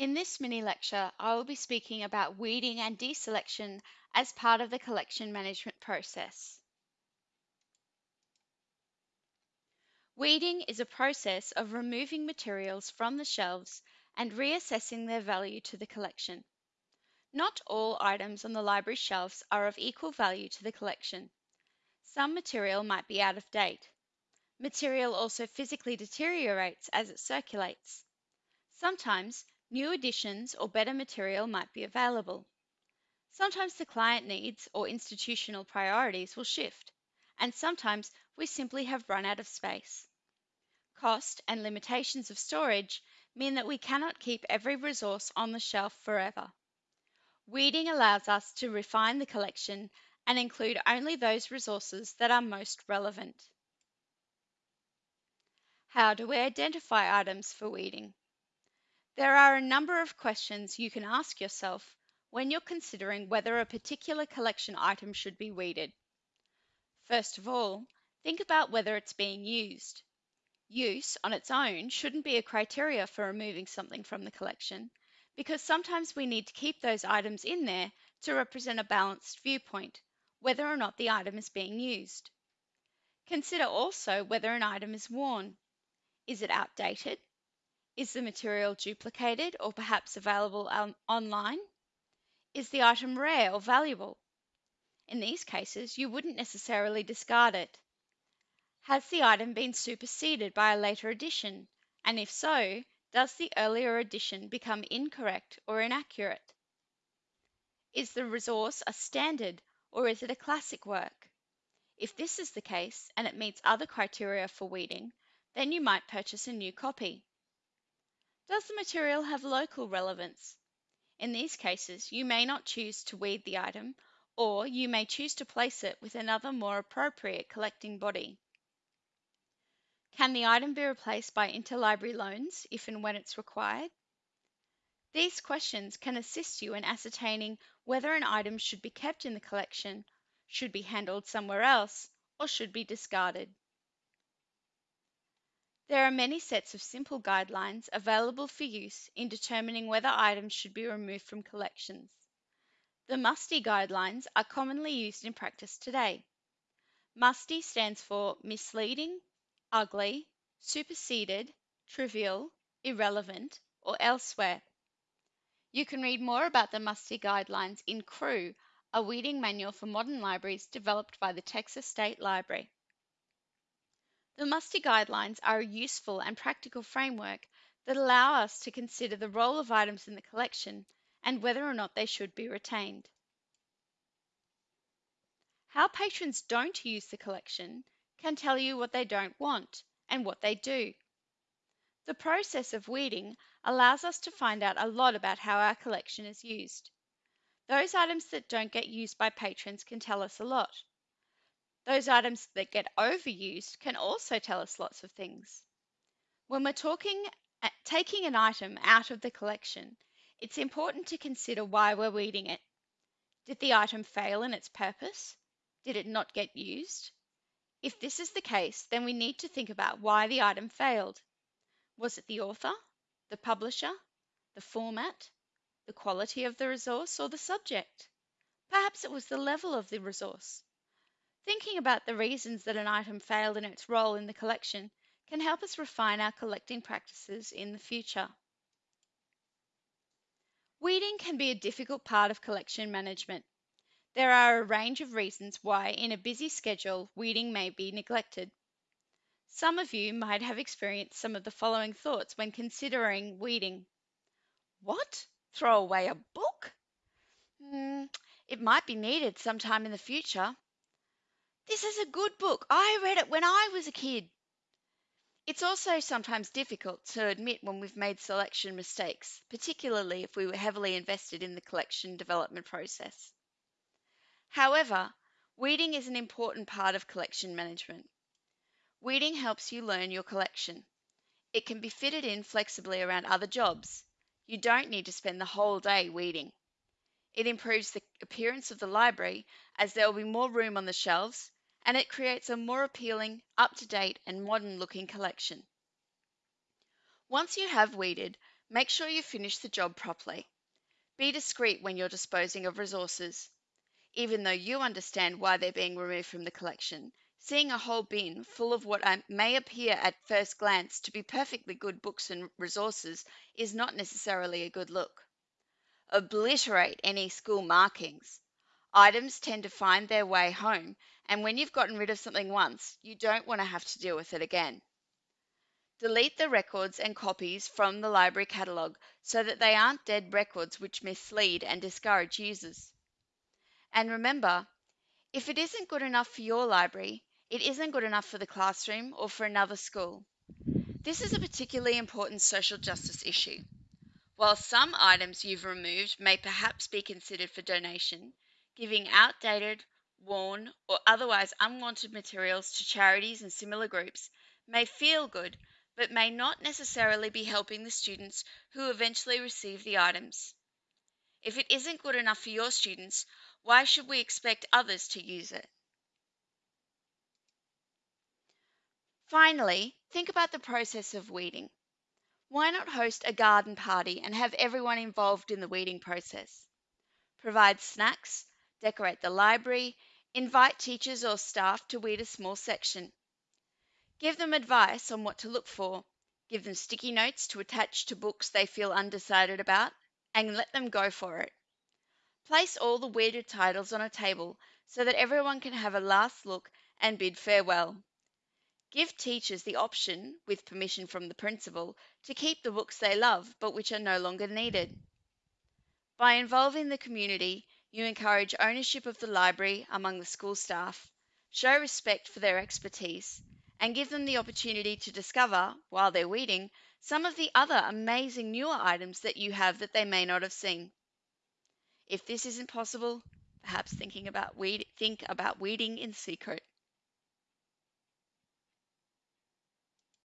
In this mini lecture, I will be speaking about weeding and deselection as part of the collection management process. Weeding is a process of removing materials from the shelves and reassessing their value to the collection. Not all items on the library shelves are of equal value to the collection. Some material might be out of date. Material also physically deteriorates as it circulates. Sometimes new additions or better material might be available. Sometimes the client needs or institutional priorities will shift, and sometimes we simply have run out of space. Cost and limitations of storage mean that we cannot keep every resource on the shelf forever. Weeding allows us to refine the collection and include only those resources that are most relevant. How do we identify items for weeding? There are a number of questions you can ask yourself when you're considering whether a particular collection item should be weeded. First of all, think about whether it's being used. Use on its own shouldn't be a criteria for removing something from the collection because sometimes we need to keep those items in there to represent a balanced viewpoint, whether or not the item is being used. Consider also whether an item is worn. Is it outdated? Is the material duplicated or perhaps available on online? Is the item rare or valuable? In these cases, you wouldn't necessarily discard it. Has the item been superseded by a later edition? And if so, does the earlier edition become incorrect or inaccurate? Is the resource a standard or is it a classic work? If this is the case and it meets other criteria for weeding, then you might purchase a new copy. Does the material have local relevance? In these cases, you may not choose to weed the item, or you may choose to place it with another more appropriate collecting body. Can the item be replaced by interlibrary loans if and when it's required? These questions can assist you in ascertaining whether an item should be kept in the collection, should be handled somewhere else, or should be discarded. There are many sets of simple guidelines available for use in determining whether items should be removed from collections. The MUSTY guidelines are commonly used in practice today. MUSTY stands for misleading, ugly, superseded, trivial, irrelevant, or elsewhere. You can read more about the MUSTY guidelines in CREW, a weeding manual for modern libraries developed by the Texas State Library. The MUSTY guidelines are a useful and practical framework that allow us to consider the role of items in the collection and whether or not they should be retained. How patrons don't use the collection can tell you what they don't want and what they do. The process of weeding allows us to find out a lot about how our collection is used. Those items that don't get used by patrons can tell us a lot. Those items that get overused can also tell us lots of things. When we're talking taking an item out of the collection, it's important to consider why we're weeding it. Did the item fail in its purpose? Did it not get used? If this is the case, then we need to think about why the item failed. Was it the author, the publisher, the format, the quality of the resource, or the subject? Perhaps it was the level of the resource. Thinking about the reasons that an item failed in its role in the collection can help us refine our collecting practices in the future. Weeding can be a difficult part of collection management. There are a range of reasons why, in a busy schedule, weeding may be neglected. Some of you might have experienced some of the following thoughts when considering weeding. What? Throw away a book? Mm, it might be needed sometime in the future. This is a good book. I read it when I was a kid. It's also sometimes difficult to admit when we've made selection mistakes, particularly if we were heavily invested in the collection development process. However, weeding is an important part of collection management. Weeding helps you learn your collection. It can be fitted in flexibly around other jobs. You don't need to spend the whole day weeding. It improves the appearance of the library as there will be more room on the shelves and it creates a more appealing, up to date, and modern looking collection. Once you have weeded, Make sure you finish the job properly. Be discreet when you're disposing of resources. Even though you understand why they're being removed from the collection, seeing a whole bin full of what uh, may appear at first glance to be perfectly good books and resources is not necessarily a good look. Obliterate any school markings. Items tend to find their way home, and when you've gotten rid of something once, you don't want to have to deal with it again. Delete the records and copies from the library catalogue so that they aren't dead records which mislead and discourage users. And remember, if it isn't good enough for your library, it isn't good enough for the classroom or for another school. This is a particularly important social justice issue. While some items you've removed may perhaps be considered for donation, giving outdated, worn, or otherwise unwanted materials to charities and similar groups may feel good but may not necessarily be helping the students who eventually receive the items. If it isn't good enough for your students, why should we expect others to use it? Finally, think about the process of weeding. Why not host a garden party and have everyone involved in the weeding process? Provide snacks, decorate the library, invite teachers or staff to weed a small section. Give them advice on what to look for. Give them sticky notes to attach to books they feel undecided about, and let them go for it. Place all the weeded titles on a table so that everyone can have a last look and bid farewell. Give teachers the option, with permission from the principal, to keep the books they love but which are no longer needed. By involving the community, you encourage ownership of the library among the school staff, show respect for their expertise, and give them the opportunity to discover, while they're weeding, some of the other amazing newer items that you have that they may not have seen. If this isn't possible, perhaps thinking about weed, think about weeding in secret.